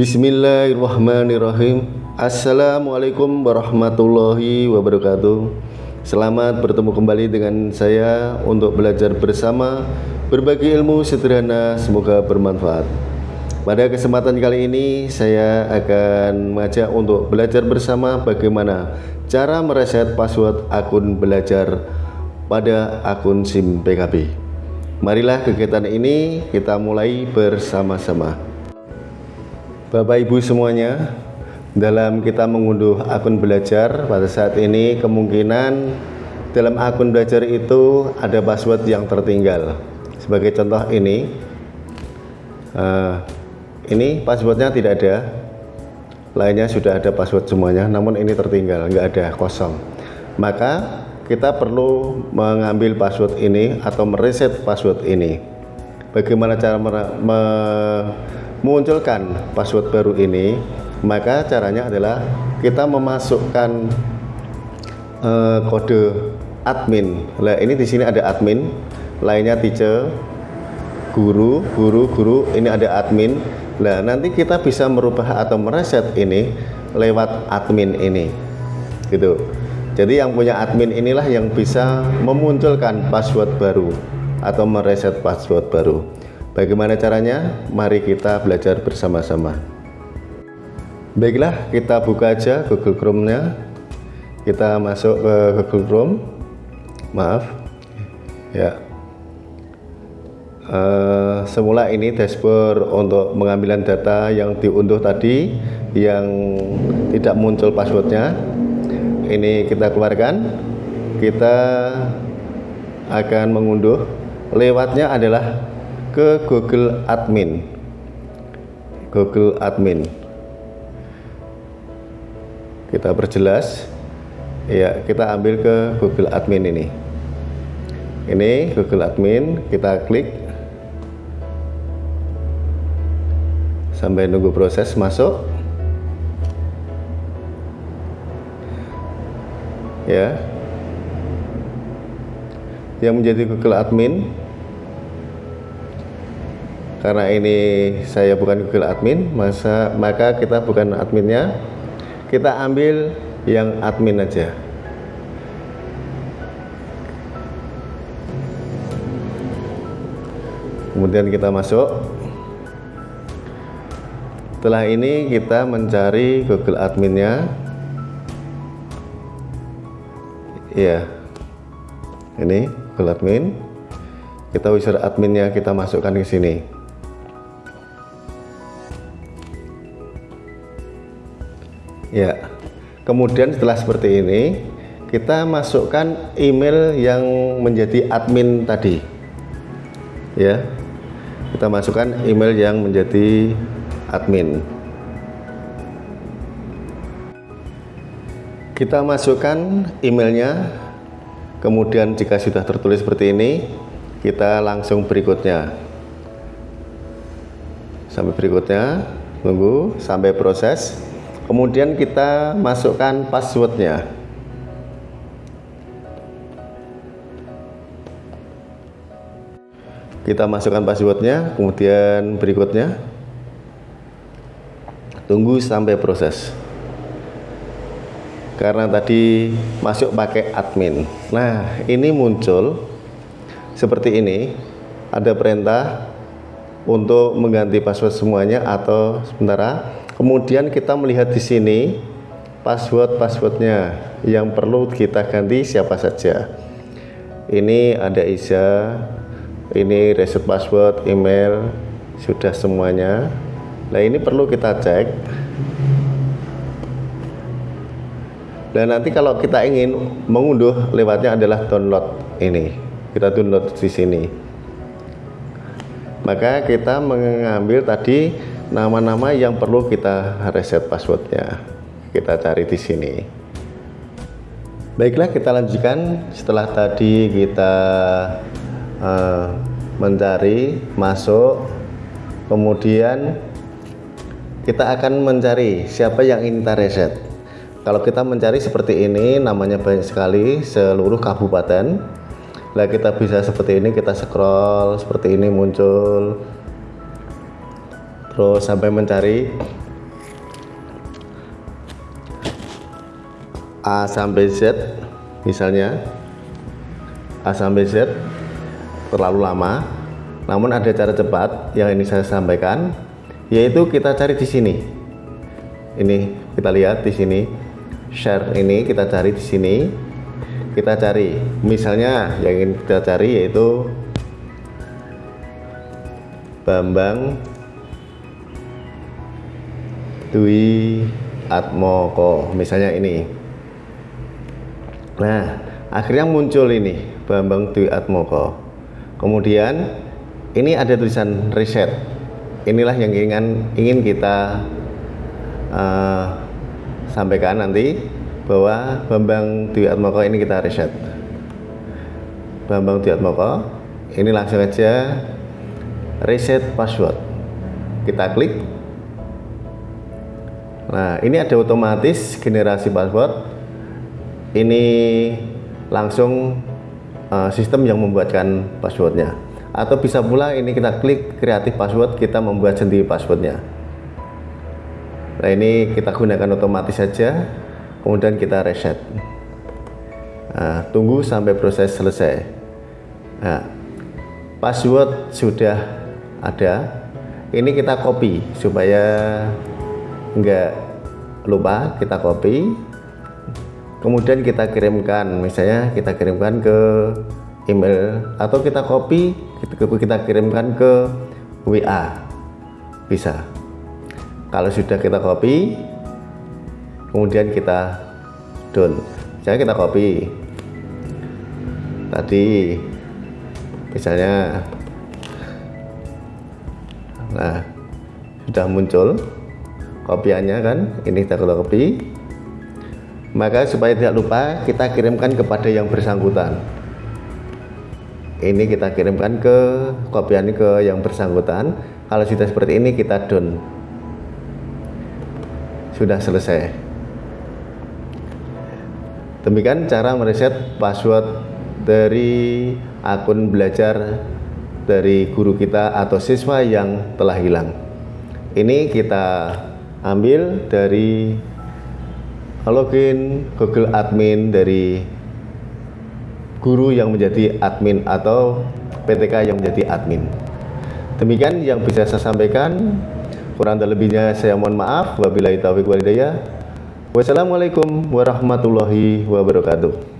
Bismillahirrahmanirrahim. Assalamualaikum warahmatullahi wabarakatuh. Selamat bertemu kembali dengan saya untuk belajar bersama berbagi ilmu sederhana semoga bermanfaat. Pada kesempatan kali ini saya akan mengajak untuk belajar bersama bagaimana cara mereset password akun belajar pada akun SIM PKB Marilah kegiatan ini kita mulai bersama-sama Bapak Ibu semuanya dalam kita mengunduh akun belajar pada saat ini kemungkinan dalam akun belajar itu ada password yang tertinggal. Sebagai contoh ini uh, ini passwordnya tidak ada. Lainnya sudah ada password semuanya namun ini tertinggal enggak ada kosong. Maka kita perlu mengambil password ini atau mereset password ini. Bagaimana cara memunculkan password baru ini maka caranya adalah kita memasukkan uh, kode admin. Nah ini di sini ada admin lainnya teacher guru guru guru ini ada admin. Nah nanti kita bisa merubah atau mereset ini lewat admin ini gitu. Jadi yang punya admin inilah yang bisa memunculkan password baru atau mereset password baru Bagaimana caranya? Mari kita belajar bersama-sama. Baiklah, kita buka aja Google Chrome-nya. Kita masuk ke Google Chrome. Maaf. Ya. Uh, semula ini dashboard untuk pengambilan data yang diunduh tadi yang tidak muncul passwordnya ini kita keluarkan kita akan mengunduh lewatnya adalah ke Google Admin. Google Admin. Kita perjelas. Ya kita ambil ke Google Admin ini. Ini Google Admin kita klik. Sampai nunggu proses masuk. Ya. Yang menjadi Google Admin karena ini saya bukan Google admin masa maka kita bukan adminnya. Kita ambil yang admin aja. Kemudian kita masuk. Setelah ini kita mencari Google adminnya. Ya ini Google admin. Kita wizard adminnya kita masukkan ke sini ya. Kemudian setelah seperti ini kita masukkan email yang menjadi admin tadi. Ya. Kita masukkan email yang menjadi admin. Kita masukkan emailnya. Kemudian jika sudah tertulis seperti ini kita langsung berikutnya. Sampai berikutnya. Tunggu sampai proses kemudian kita masukkan passwordnya. Kita masukkan passwordnya kemudian berikutnya. Tunggu sampai proses. Karena tadi masuk pakai admin. Nah ini muncul seperti ini. Ada perintah untuk mengganti password semuanya atau sementara kemudian kita melihat di sini password-passwordnya yang perlu kita ganti siapa saja. Ini ada Iza ini reset password email sudah semuanya. Nah ini perlu kita cek. Dan nanti kalau kita ingin mengunduh lewatnya adalah download ini. Kita download di sini. Maka kita mengambil tadi nama-nama yang perlu kita reset passwordnya. Kita cari di sini. Baiklah kita lanjutkan. Setelah tadi kita uh, mencari masuk. Kemudian kita akan mencari siapa yang ingin kita reset. Kalau kita mencari seperti ini namanya banyak sekali seluruh kabupaten. Lah kita bisa seperti ini kita scroll seperti ini muncul terus sampai mencari A sampai Z misalnya. A sampai Z terlalu lama. Namun ada cara cepat yang ini saya sampaikan yaitu kita cari di sini. Ini kita lihat di sini. Share ini kita cari di sini. Kita cari. Misalnya yang ingin kita cari yaitu Bambang Dwi Atmoko misalnya ini. Nah akhirnya muncul ini Bambang Dwi Atmoko kemudian ini ada tulisan reset inilah yang ingin ingin kita uh, sampaikan nanti bahwa Bambang Dwi Atmoko ini kita reset Bambang Dwi Atmoko ini langsung aja reset password. Kita klik Nah, ini ada otomatis generasi password. Ini langsung uh, sistem yang membuatkan passwordnya. Atau bisa pula ini kita klik kreatif password, kita membuat sendiri passwordnya. Nah, ini kita gunakan otomatis saja, kemudian kita reset. Nah, tunggu sampai proses selesai. Nah, password sudah ada. Ini kita copy supaya enggak lupa kita copy. Kemudian kita kirimkan misalnya kita kirimkan ke email atau kita copy kita kirimkan ke WA bisa. Kalau sudah kita copy kemudian kita down. Misalnya kita copy. Tadi misalnya nah sudah muncul kopiannya kan ini kita copy maka supaya tidak lupa kita kirimkan kepada yang bersangkutan. Ini kita kirimkan ke kopian ke yang bersangkutan. Kalau sudah seperti ini kita down. Sudah selesai. Demikian cara mereset password dari akun belajar dari guru kita atau siswa yang telah hilang. Ini kita ambil dari login Google Admin dari guru yang menjadi admin atau PTK yang menjadi admin. Demikian yang bisa saya sampaikan. Kurang dan lebihnya saya mohon maaf. Wabillahi taufiq walhidayah. Wassalamualaikum warahmatullahi wabarakatuh.